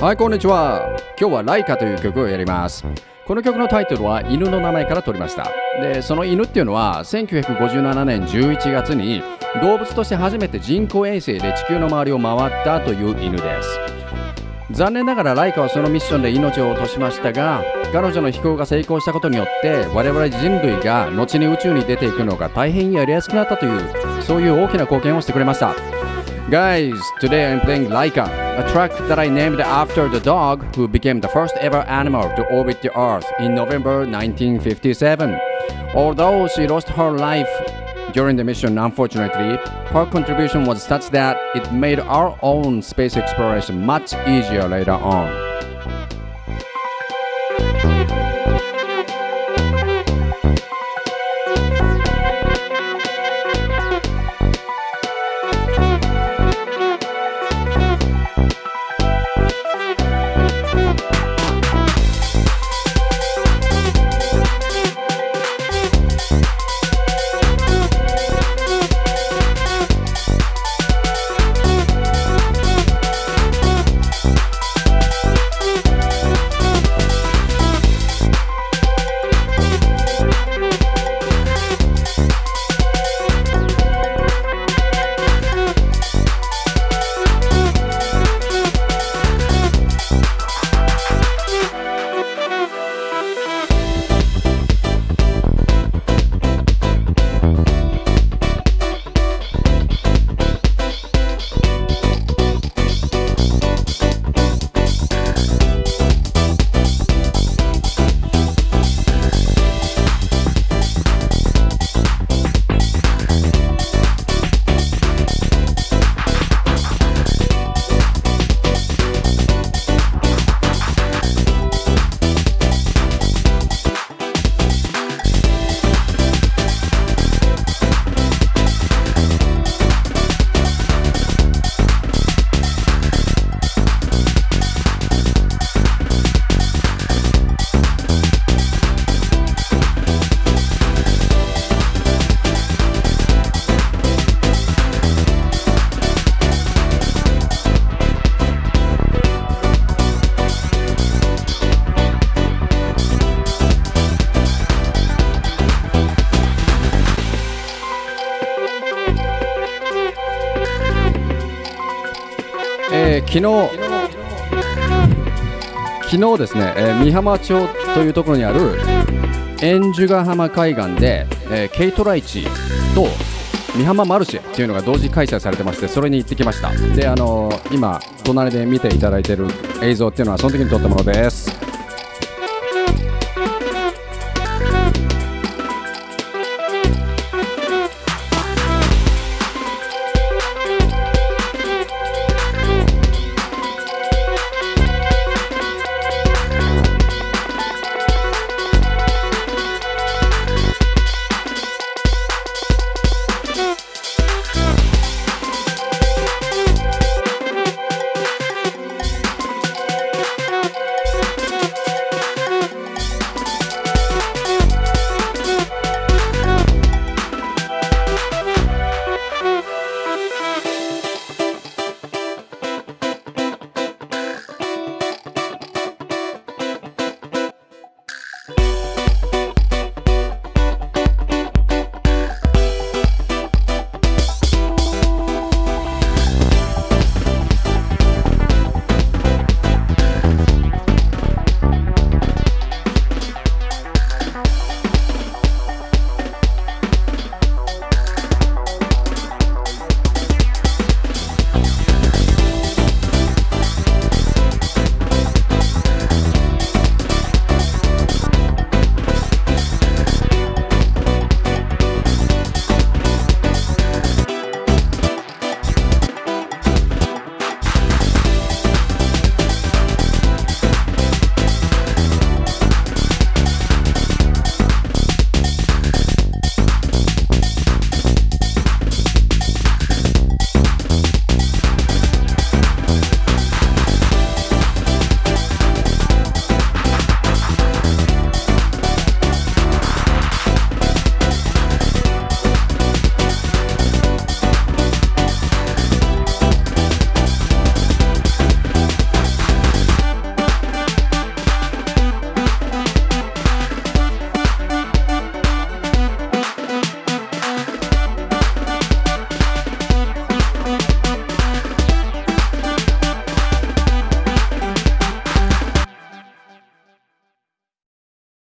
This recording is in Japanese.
はいこんにちは。今日はライカという曲をやります。この曲のタイトルは犬の名前から取りました。でその犬っていうのは1957年11月に動物として初めて人工衛星で地球の周りを回ったという犬です。残念ながらライカはそのミッションで命を落としましたが彼女の飛行が成功したことによって我々人類が後に宇宙に出ていくのが大変やりやすくなったというそういう大きな貢献をしてくれました。Guys, today I'm playing Laika, a track that I named after the dog who became the first ever animal to orbit the Earth in November 1957. Although she lost her life during the mission, unfortunately, her contribution was such that it made our own space exploration much easier later on. えー昨日昨日ですね、えー美浜町というところにある円珠ヶ浜海岸で、えーケイトライチと美浜マルシェっていうのが同時開催されてましてそれに行ってきました。であのー今隣で見ていただいてる映像っていうのはその時に撮ったものです。